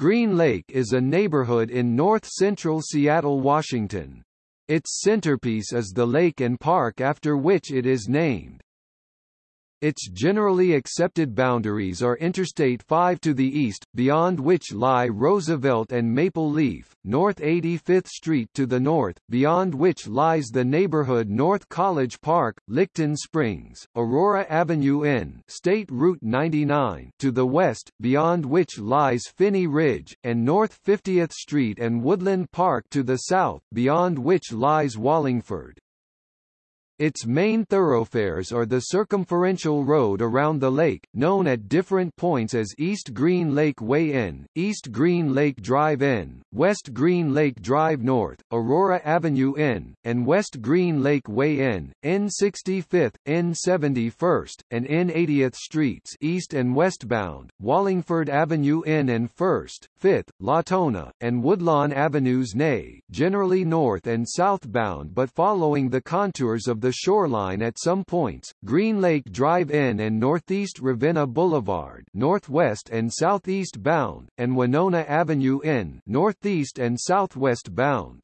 Green Lake is a neighborhood in north-central Seattle, Washington. Its centerpiece is the lake and park after which it is named. Its generally accepted boundaries are Interstate 5 to the east, beyond which lie Roosevelt and Maple Leaf, North 85th Street to the north, beyond which lies the neighborhood North College Park, Licton Springs, Aurora Avenue N State Route 99 to the west, beyond which lies Phinney Ridge, and North 50th Street and Woodland Park to the south, beyond which lies Wallingford. Its main thoroughfares are the circumferential road around the lake, known at different points as East Green Lake Way N, East Green Lake Drive N, West Green Lake Drive North, Aurora Avenue N, and West Green Lake Way N, N65th, N71st, and N80th Streets east and westbound, Wallingford Avenue N and 1st, 5th, Latona, and Woodlawn Avenues Nay, generally north and southbound but following the contours of the the shoreline at some points, Green Lake Drive N and Northeast Ravenna Boulevard northwest and southeast bound, and Winona Avenue N northeast and southwest bound.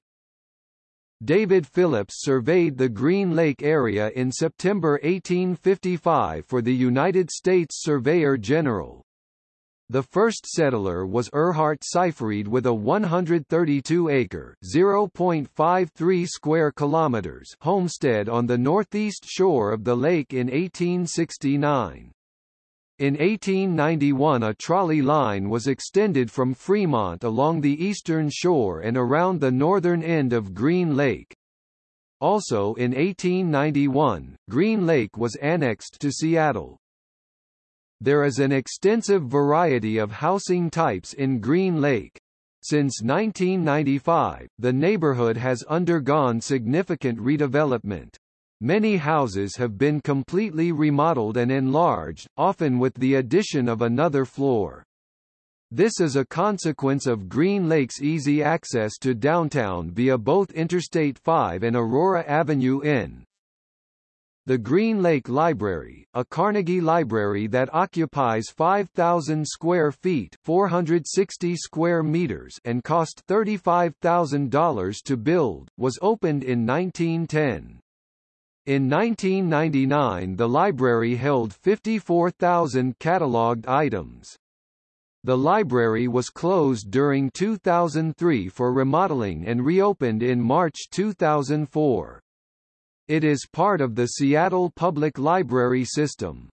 David Phillips surveyed the Green Lake area in September 1855 for the United States Surveyor General. The first settler was Erhard Seyfried with a 132-acre (0.53 square kilometers) homestead on the northeast shore of the lake in 1869. In 1891 a trolley line was extended from Fremont along the eastern shore and around the northern end of Green Lake. Also in 1891, Green Lake was annexed to Seattle. There is an extensive variety of housing types in Green Lake. Since 1995, the neighborhood has undergone significant redevelopment. Many houses have been completely remodeled and enlarged, often with the addition of another floor. This is a consequence of Green Lake's easy access to downtown via both Interstate 5 and Aurora Avenue N. The Green Lake Library, a Carnegie library that occupies 5,000 square feet 460 square meters and cost $35,000 to build, was opened in 1910. In 1999 the library held 54,000 catalogued items. The library was closed during 2003 for remodeling and reopened in March 2004. It is part of the Seattle Public Library system.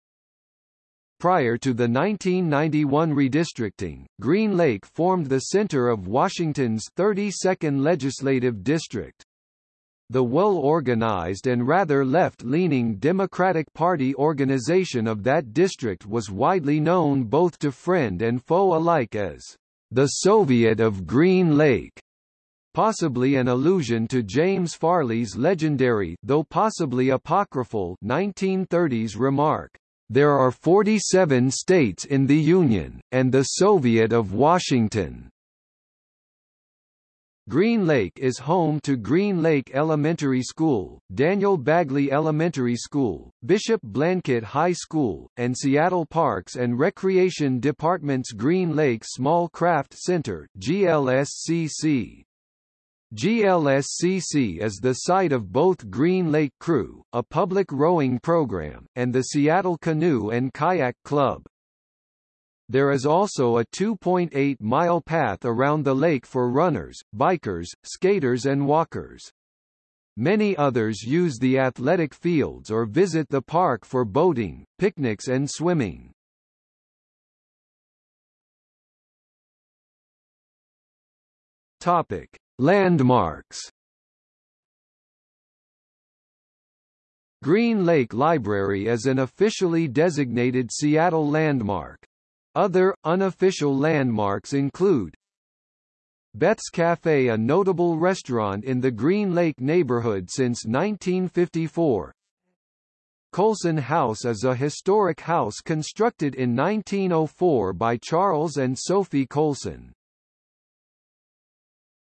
Prior to the 1991 redistricting, Green Lake formed the center of Washington's 32nd legislative district. The well-organized and rather left-leaning Democratic Party organization of that district was widely known both to friend and foe alike as the Soviet of Green Lake possibly an allusion to James Farley's legendary though possibly apocryphal 1930s remark, "There are 47 states in the Union, and the Soviet of Washington." Green Lake is home to Green Lake Elementary School, Daniel Bagley Elementary School, Bishop Blanchet High School, and Seattle Parks and Recreation Department's Green Lake Small Craft Center GLSCC. GLSCC is the site of both Green Lake Crew, a public rowing program, and the Seattle Canoe and Kayak Club. There is also a 2.8-mile path around the lake for runners, bikers, skaters and walkers. Many others use the athletic fields or visit the park for boating, picnics and swimming. Topic: Landmarks Green Lake Library is an officially designated Seattle landmark. Other, unofficial landmarks include Beth's Cafe a notable restaurant in the Green Lake neighborhood since 1954 Colson House is a historic house constructed in 1904 by Charles and Sophie Colson.